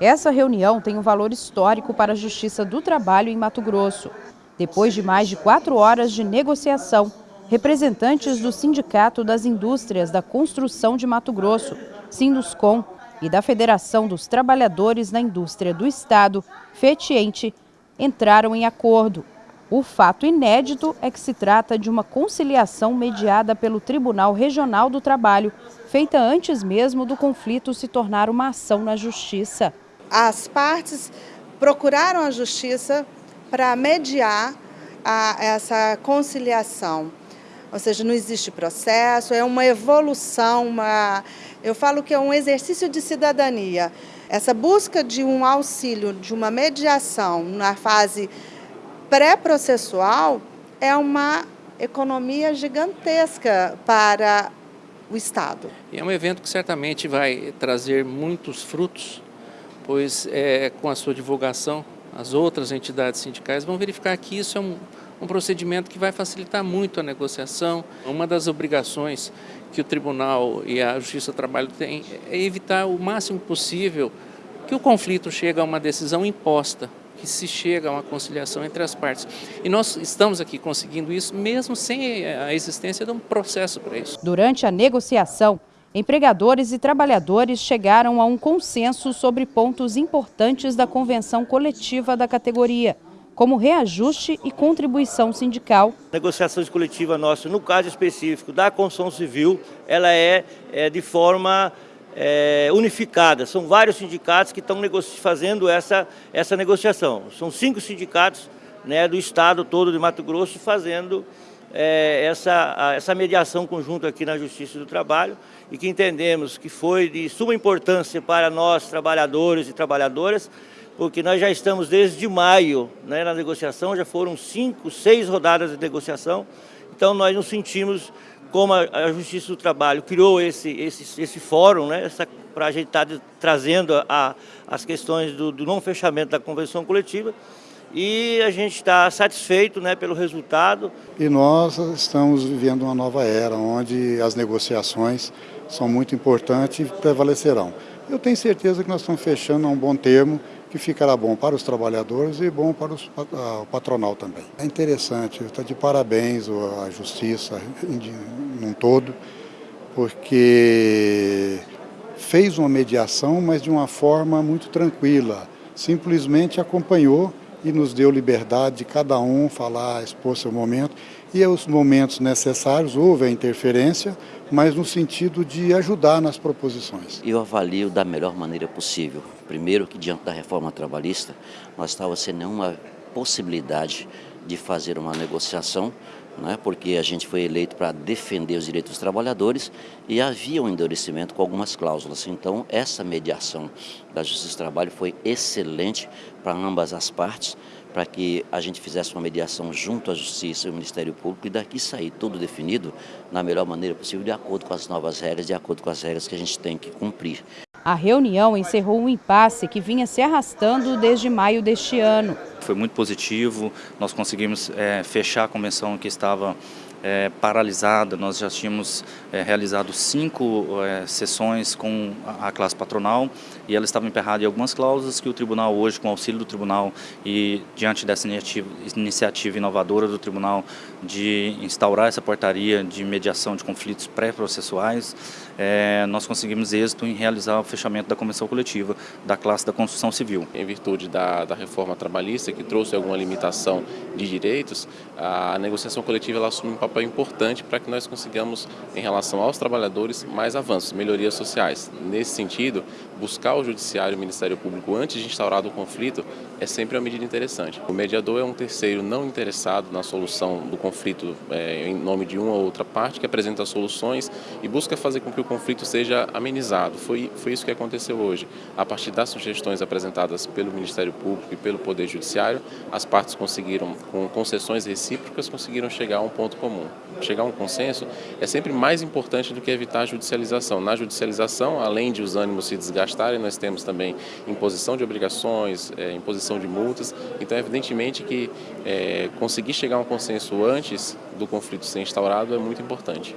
Essa reunião tem um valor histórico para a Justiça do Trabalho em Mato Grosso. Depois de mais de quatro horas de negociação, representantes do Sindicato das Indústrias da Construção de Mato Grosso, Sinduscom, e da Federação dos Trabalhadores na Indústria do Estado, FETIENTE, entraram em acordo. O fato inédito é que se trata de uma conciliação mediada pelo Tribunal Regional do Trabalho, feita antes mesmo do conflito se tornar uma ação na Justiça. As partes procuraram a Justiça para mediar a, essa conciliação. Ou seja, não existe processo, é uma evolução, uma, eu falo que é um exercício de cidadania. Essa busca de um auxílio, de uma mediação na fase pré-processual é uma economia gigantesca para o Estado. E é um evento que certamente vai trazer muitos frutos, pois é, com a sua divulgação, as outras entidades sindicais vão verificar que isso é um, um procedimento que vai facilitar muito a negociação. Uma das obrigações que o Tribunal e a Justiça do Trabalho têm é evitar o máximo possível que o conflito chegue a uma decisão imposta, que se chega a uma conciliação entre as partes. E nós estamos aqui conseguindo isso mesmo sem a existência de um processo para isso. Durante a negociação, empregadores e trabalhadores chegaram a um consenso sobre pontos importantes da convenção coletiva da categoria como reajuste e contribuição sindical. A negociação coletiva nossa, no caso específico da construção civil, ela é, é de forma é, unificada. São vários sindicatos que estão fazendo essa, essa negociação. São cinco sindicatos né, do estado todo de Mato Grosso fazendo é, essa, essa mediação conjunta aqui na Justiça do Trabalho e que entendemos que foi de suma importância para nós, trabalhadores e trabalhadoras, porque nós já estamos desde maio né, na negociação, já foram cinco, seis rodadas de negociação, então nós nos sentimos, como a, Justiça do Trabalho criou esse, esse, esse fórum, né, para a gente estar tá trazendo a, as questões do, do não fechamento da convenção coletiva, e a gente está satisfeito né, pelo resultado. E nós estamos vivendo uma nova era, onde as negociações são muito importantes e prevalecerão. Eu tenho certeza que nós estamos fechando a um bom termo, que ficará bom para os trabalhadores e bom para os, o patronal também. É interessante, está de parabéns a Justiça num todo, porque fez uma mediação, mas de uma forma muito tranquila, simplesmente acompanhou e nos deu liberdade de cada um falar, expor seu momento. E aos momentos necessários houve a interferência, mas no sentido de ajudar nas proposições. Eu avalio da melhor maneira possível. Primeiro que diante da reforma trabalhista, nós estávamos sem nenhuma possibilidade de fazer uma negociação, né, porque a gente foi eleito para defender os direitos dos trabalhadores e havia um endurecimento com algumas cláusulas. Então, essa mediação da Justiça do Trabalho foi excelente para ambas as partes, para que a gente fizesse uma mediação junto à Justiça e ao Ministério Público e daqui sair tudo definido na melhor maneira possível, de acordo com as novas regras, de acordo com as regras que a gente tem que cumprir. A reunião encerrou um impasse que vinha se arrastando desde maio deste ano. Foi muito positivo, nós conseguimos é, fechar a convenção que estava é, paralisada, nós já tínhamos é, realizado cinco é, sessões com a, classe patronal e ela estava emperrada em algumas cláusulas que o tribunal hoje, com auxílio do tribunal e diante dessa iniciativa, iniciativa inovadora do tribunal de instaurar essa portaria de mediação de conflitos pré-processuais, é, nós conseguimos êxito em realizar o fechamento da convenção coletiva da classe da construção civil. Em virtude da, da reforma trabalhista, que trouxe alguma limitação de direitos, a negociação coletiva ela assume um papel papel importante para que nós consigamos, em relação aos trabalhadores, mais avanços, melhorias sociais. Nesse sentido, buscar o Judiciário e o Ministério Público antes de instaurado o conflito é sempre uma medida interessante. O mediador é um terceiro não interessado na solução do conflito é, em nome de uma ou outra parte, que apresenta soluções e busca fazer com que o conflito seja amenizado. Foi, foi isso que aconteceu hoje. A partir das sugestões apresentadas pelo Ministério Público e pelo Poder Judiciário, as partes conseguiram, com concessões recíprocas, conseguiram chegar a um ponto comum Chegar a um consenso é sempre mais importante do que evitar a judicialização. Na judicialização, além de os ânimos se desgastarem, nós temos também imposição de obrigações, é, imposição de multas. Então, evidentemente que é, conseguir chegar a um consenso antes do conflito ser instaurado é muito importante.